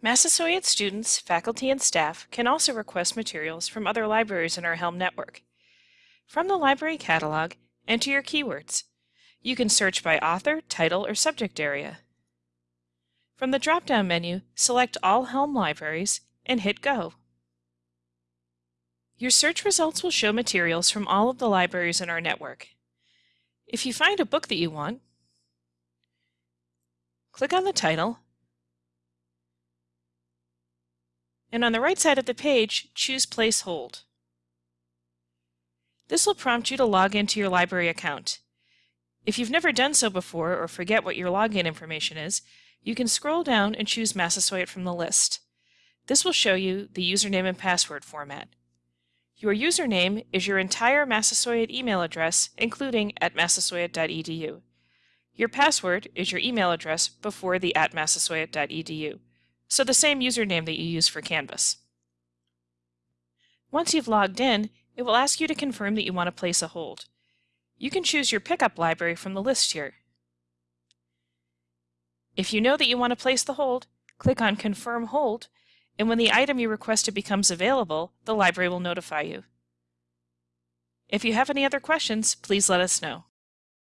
Massasoit students, faculty, and staff can also request materials from other libraries in our Helm network. From the library catalog, enter your keywords. You can search by author, title, or subject area. From the drop-down menu, select All Helm Libraries and hit Go. Your search results will show materials from all of the libraries in our network. If you find a book that you want, click on the title and on the right side of the page, choose Place Hold. This will prompt you to log into your library account. If you've never done so before or forget what your login information is, you can scroll down and choose Massasoit from the list. This will show you the username and password format. Your username is your entire Massasoit email address, including at massasoit.edu. Your password is your email address before the at massasoit.edu so the same username that you use for Canvas. Once you've logged in, it will ask you to confirm that you want to place a hold. You can choose your pickup library from the list here. If you know that you want to place the hold, click on Confirm Hold, and when the item you requested becomes available, the library will notify you. If you have any other questions, please let us know.